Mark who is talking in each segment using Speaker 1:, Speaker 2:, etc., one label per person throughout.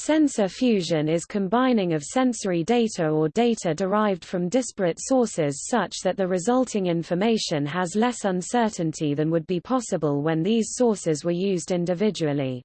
Speaker 1: Sensor fusion is combining of sensory data or data derived from disparate sources such that the resulting information has less uncertainty than would be possible when these sources were used individually.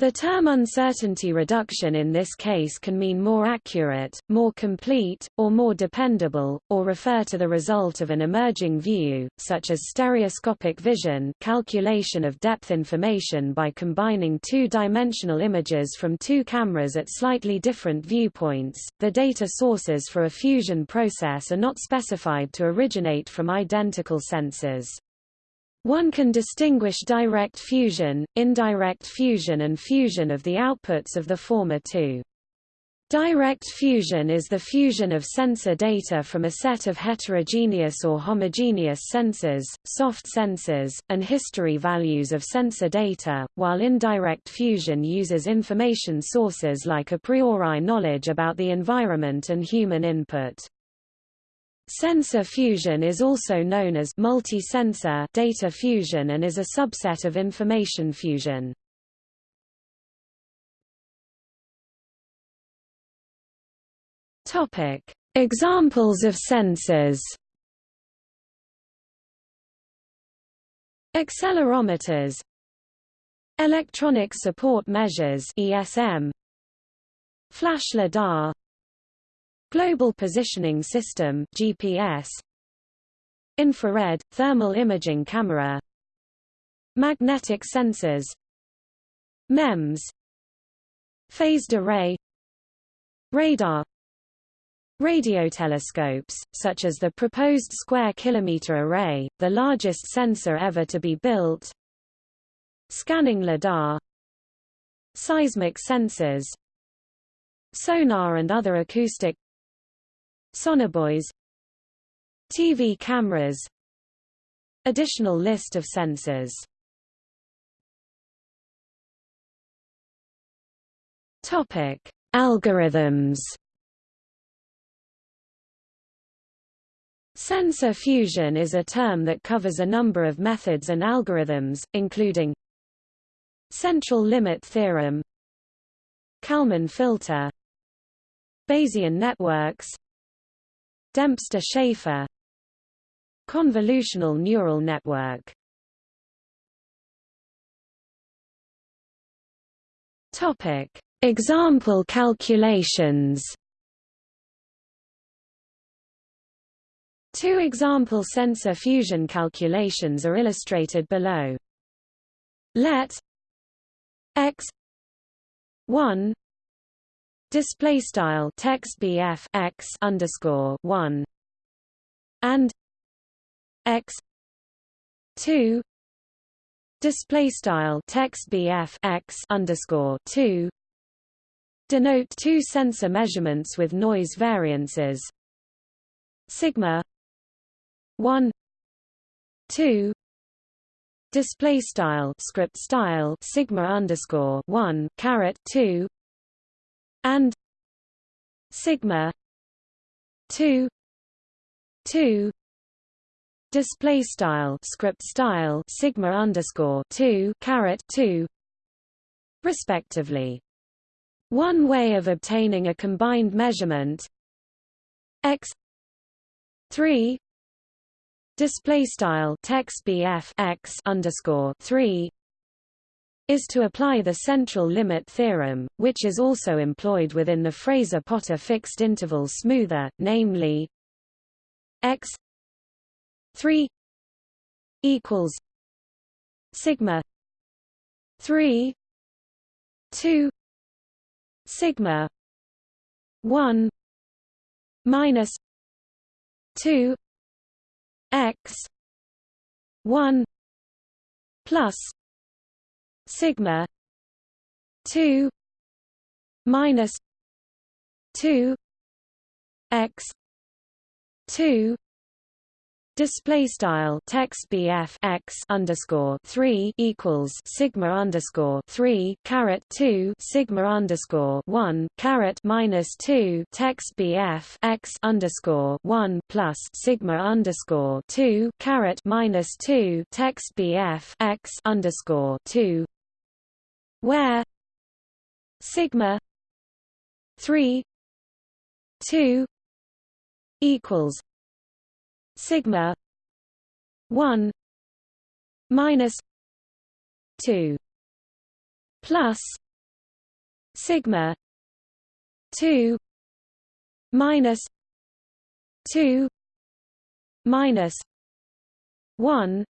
Speaker 1: The term uncertainty reduction in this case can mean more accurate, more complete, or more dependable, or refer to the result of an emerging view, such as stereoscopic vision calculation of depth information by combining two-dimensional images from two cameras at slightly different viewpoints. The data sources for a fusion process are not specified to originate from identical sensors. One can distinguish direct fusion, indirect fusion and fusion of the outputs of the former two. Direct fusion is the fusion of sensor data from a set of heterogeneous or homogeneous sensors, soft sensors, and history values of sensor data, while indirect fusion uses information sources like a priori knowledge about the environment and human input. Sensor fusion is also known as multi-sensor data fusion and is a subset of information fusion. Topic: Examples of sensors. Accelerometers Electronic Support Measures ESM Flash LiDAR Global Positioning System GPS Infrared thermal imaging camera. Magnetic sensors. MEMS. Phased array. Radar. Radiotelescopes, such as the proposed square kilometer array, the largest sensor ever to be built. Scanning lidar. Seismic sensors. Sonar and other acoustic Sonobuoys TV cameras Additional list of sensors Topic: Algorithms. Sensor fusion is a term that covers a number of methods and algorithms, including central limit theorem, Kalman filter, Bayesian networks, Dempster-Shafer Convolutional neural network Topic. Example calculations Two example sensor fusion calculations are illustrated below. Let x 1 display style text bf x underscore 1 and x 2 display style text bf x underscore 2 denote two sensor measurements with noise variances. Sigma 1 2 display style script style sigma underscore 1 caret 2 and sigma 2 2 display style script style sigma underscore 2 caret 2 respectively. One way of obtaining a combined measurement x 3 display style text bf x underscore 3 is to apply the central limit theorem, which is also employed within the Fraser-Potter fixed interval smoother, namely x 3 equals sigma 3 2 sigma 1 minus 2 x 1 plus sigma 2 minus 2 x 2 Display style text BF x underscore three equals sigma underscore three caret two sigma underscore one caret minus two text BF x underscore one plus sigma underscore two caret minus two text BF x underscore two where sigma 3 2 equals sigma 1 minus 2 plus sigma 2 minus 2 minus 1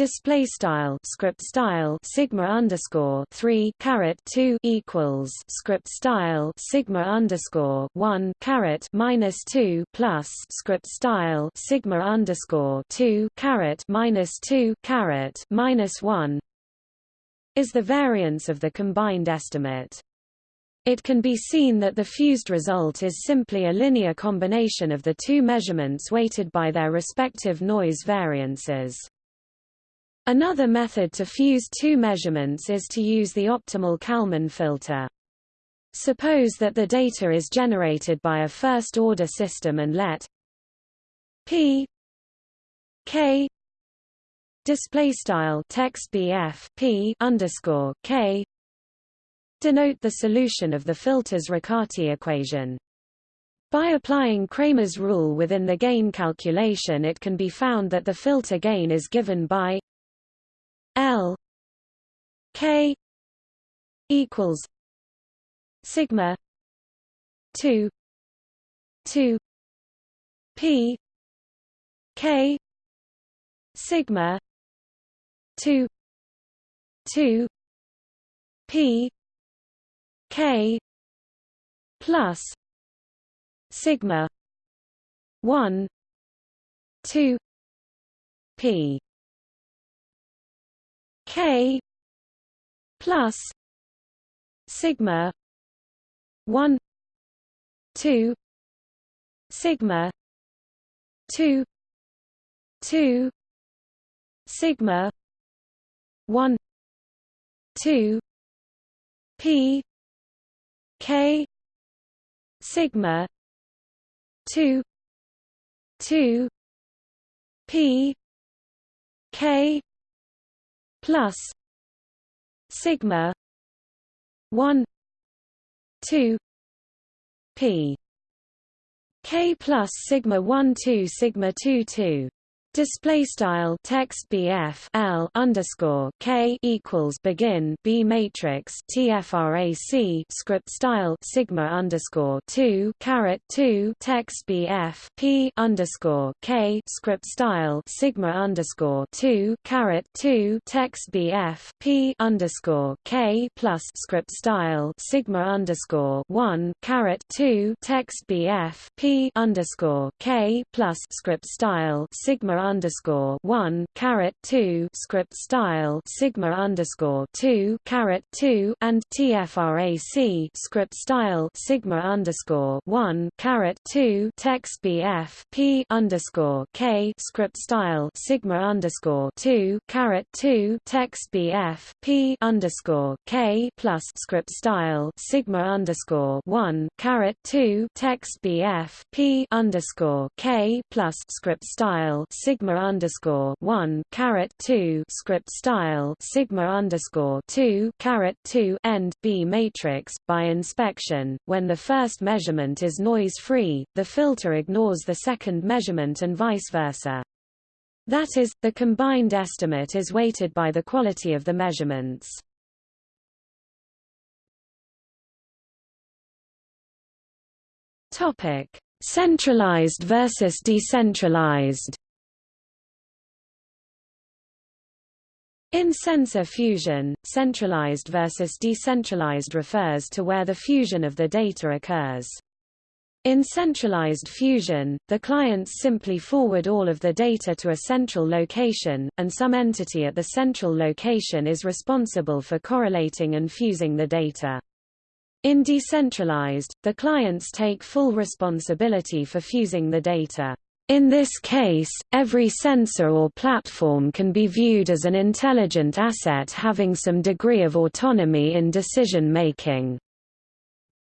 Speaker 1: display style script style sigma underscore 3 caret 2 equals script style sigma underscore 1 caret minus 2 plus script style sigma underscore 2 caret minus 2 caret minus 1 is the variance of the combined estimate it can be seen that the fused result is simply a linear combination of the two measurements weighted by their respective noise variances. Another method to fuse two measurements is to use the optimal Kalman filter. Suppose that the data is generated by a first-order system and let p k display style text bf p underscore k denote the solution of the filter's Riccati equation. By applying Cramer's rule within the gain calculation it can be found that the filter gain is given by K equals sigma 2 2 P K sigma 2 2 P K plus sigma 1 2 P K plus sigma one two sigma two two sigma one two P K sigma two two P K plus sigma 1 2 p. K plus sigma 1 2 sigma 2 2 Display style text BF L underscore K equals begin B matrix TFRAC script style Sigma underscore two caret two text BF P underscore K script style Sigma underscore two caret two text BF P underscore K plus script style Sigma underscore one caret two text BF P underscore K plus script style Sigma underscore one caret two script style sigma underscore two caret two and TFRAC script style sigma underscore one caret two text BF P underscore K script style sigma underscore two caret two text BF P underscore K plus script style sigma underscore one caret two text BF P underscore K plus script style sigma underscore one caret two script style sigma underscore two caret two end B matrix. By inspection, when the first measurement is noise free, the filter ignores the second measurement and vice versa. That is, the combined estimate is weighted by the quality of the measurements. Topic: Centralized versus decentralized. In sensor fusion, centralized versus decentralized refers to where the fusion of the data occurs. In centralized fusion, the clients simply forward all of the data to a central location, and some entity at the central location is responsible for correlating and fusing the data. In decentralized, the clients take full responsibility for fusing the data. In this case, every sensor or platform can be viewed as an intelligent asset having some degree of autonomy in decision-making.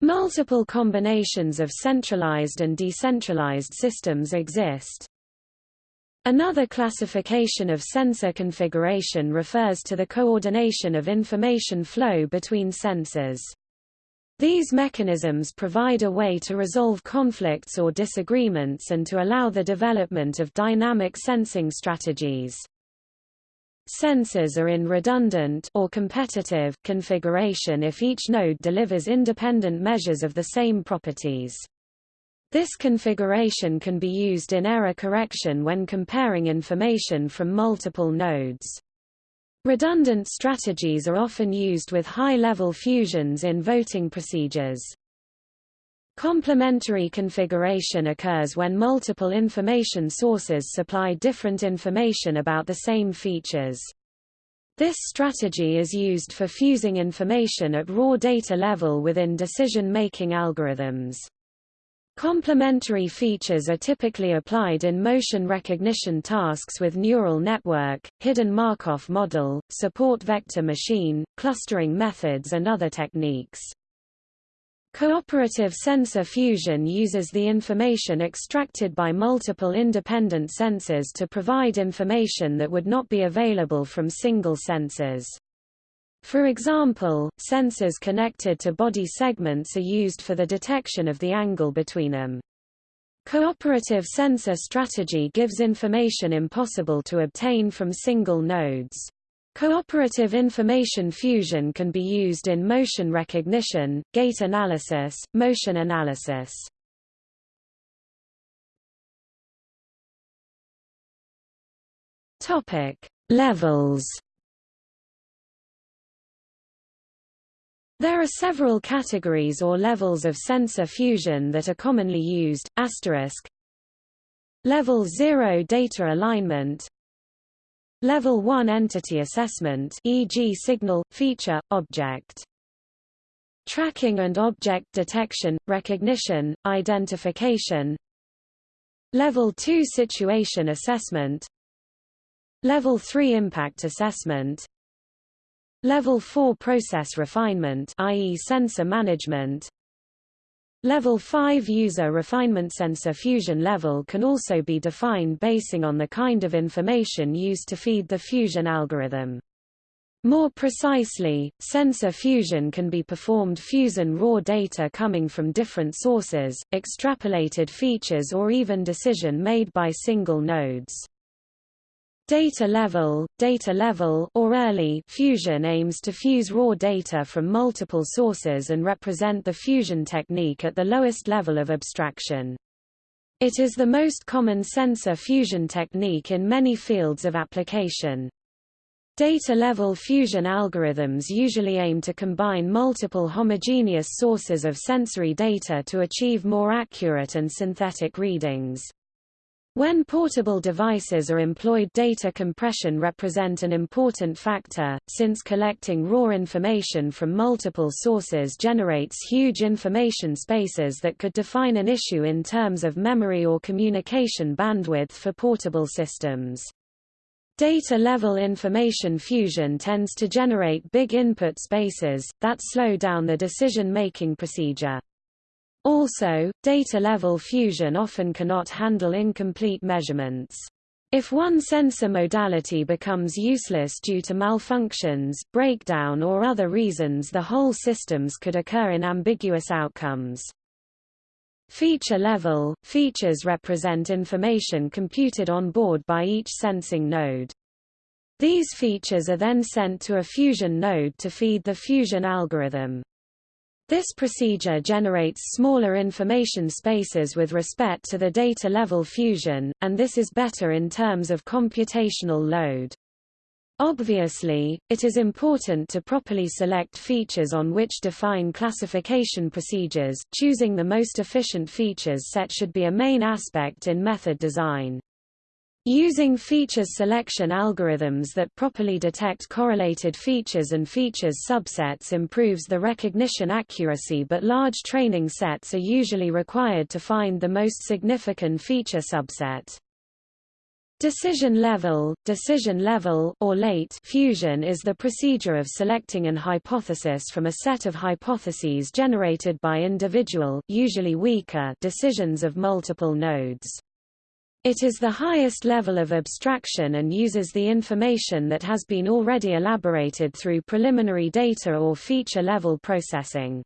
Speaker 1: Multiple combinations of centralized and decentralized systems exist. Another classification of sensor configuration refers to the coordination of information flow between sensors. These mechanisms provide a way to resolve conflicts or disagreements and to allow the development of dynamic sensing strategies. Sensors are in redundant or competitive configuration if each node delivers independent measures of the same properties. This configuration can be used in error correction when comparing information from multiple nodes. Redundant strategies are often used with high-level fusions in voting procedures. Complementary configuration occurs when multiple information sources supply different information about the same features. This strategy is used for fusing information at raw data level within decision-making algorithms. Complementary features are typically applied in motion recognition tasks with neural network, hidden Markov model, support vector machine, clustering methods and other techniques. Cooperative sensor fusion uses the information extracted by multiple independent sensors to provide information that would not be available from single sensors. For example, sensors connected to body segments are used for the detection of the angle between them. Cooperative sensor strategy gives information impossible to obtain from single nodes. Cooperative information fusion can be used in motion recognition, gait analysis, motion analysis. Topic: Levels There are several categories or levels of sensor fusion that are commonly used, asterisk. Level 0 data alignment Level 1 entity assessment e.g. signal, feature, object. Tracking and object detection, recognition, identification Level 2 situation assessment Level 3 impact assessment Level 4 process refinement i.e. sensor management Level 5 user refinement sensor fusion level can also be defined basing on the kind of information used to feed the fusion algorithm. More precisely, sensor fusion can be performed fusing raw data coming from different sources, extrapolated features or even decision made by single nodes. Data level, data level or early fusion aims to fuse raw data from multiple sources and represent the fusion technique at the lowest level of abstraction. It is the most common sensor fusion technique in many fields of application. Data-level fusion algorithms usually aim to combine multiple homogeneous sources of sensory data to achieve more accurate and synthetic readings. When portable devices are employed data compression represent an important factor, since collecting raw information from multiple sources generates huge information spaces that could define an issue in terms of memory or communication bandwidth for portable systems. Data-level information fusion tends to generate big input spaces, that slow down the decision-making procedure. Also, data-level fusion often cannot handle incomplete measurements. If one sensor modality becomes useless due to malfunctions, breakdown or other reasons the whole systems could occur in ambiguous outcomes. Feature level – Features represent information computed on board by each sensing node. These features are then sent to a fusion node to feed the fusion algorithm. This procedure generates smaller information spaces with respect to the data level fusion, and this is better in terms of computational load. Obviously, it is important to properly select features on which define classification procedures. Choosing the most efficient features set should be a main aspect in method design. Using feature selection algorithms that properly detect correlated features and features subsets improves the recognition accuracy but large training sets are usually required to find the most significant feature subset. Decision level, decision level or late fusion is the procedure of selecting an hypothesis from a set of hypotheses generated by individual usually weaker decisions of multiple nodes. It is the highest level of abstraction and uses the information that has been already elaborated through preliminary data or feature-level processing.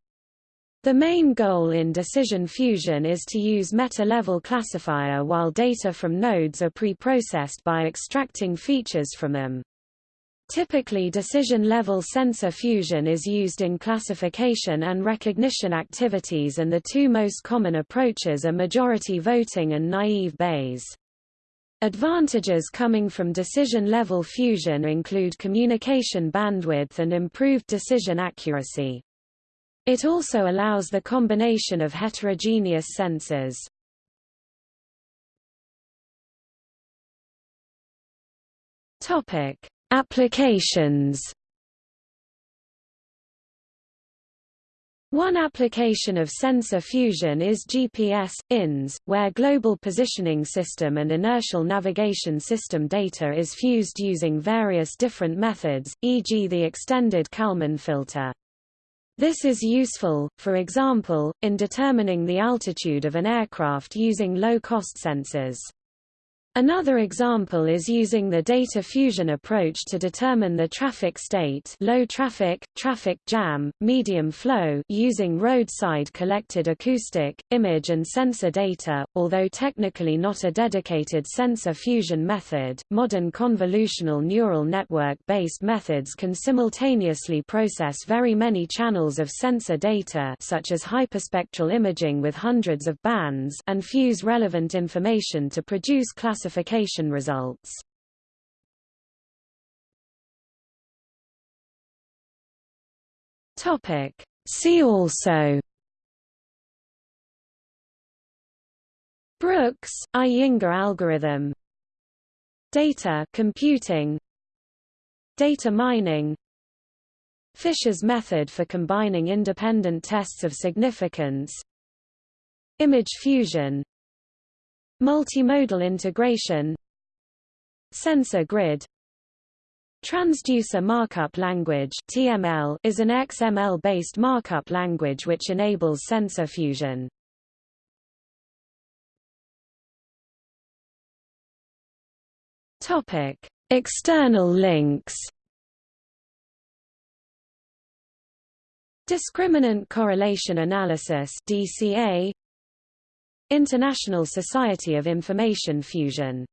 Speaker 1: The main goal in decision fusion is to use meta-level classifier while data from nodes are pre-processed by extracting features from them. Typically decision-level sensor fusion is used in classification and recognition activities and the two most common approaches are majority voting and naive Bayes. Advantages coming from decision-level fusion include communication bandwidth and improved decision accuracy. It also allows the combination of heterogeneous sensors. Topic: Applications One application of sensor fusion is GPS, INS, where Global Positioning System and Inertial Navigation System data is fused using various different methods, e.g. the extended Kalman filter. This is useful, for example, in determining the altitude of an aircraft using low-cost sensors. Another example is using the data fusion approach to determine the traffic state low traffic, traffic jam, medium flow using roadside collected acoustic, image and sensor data. Although technically not a dedicated sensor fusion method, modern convolutional neural network-based methods can simultaneously process very many channels of sensor data such as hyperspectral imaging with hundreds of bands and fuse relevant information to produce classification classification results. Topic. See also. Brooks, Iyengar algorithm. Data computing. Data mining. Fisher's method for combining independent tests of significance. Image fusion Multimodal integration Sensor grid Transducer markup language TML is an XML-based markup language which enables sensor fusion. Topic: External links. Discriminant correlation analysis DCA International Society of Information Fusion